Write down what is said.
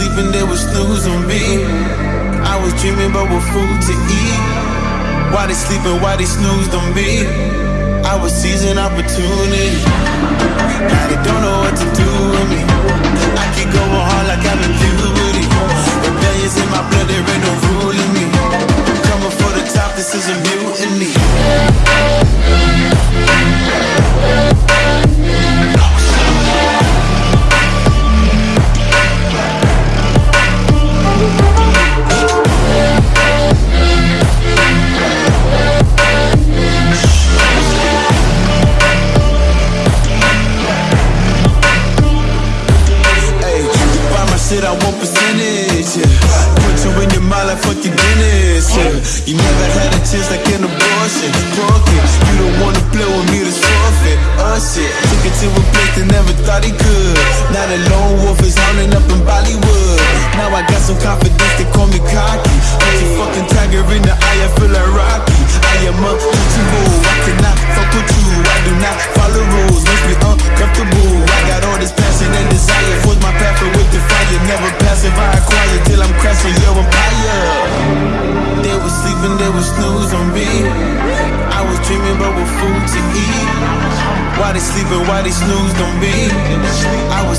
sleeping, they was snooze on me. I was dreaming about what food to eat. Why they sleeping, why they snoozed on me? I was seizing opportunity. Now they don't know what to shit, I want percentage, yeah. Put you in your mind like fuck your Guinness, yeah. You never had a chance like an abortion. Punk it, you don't wanna play with me, Why they sleeping, why they snoozed on me? I.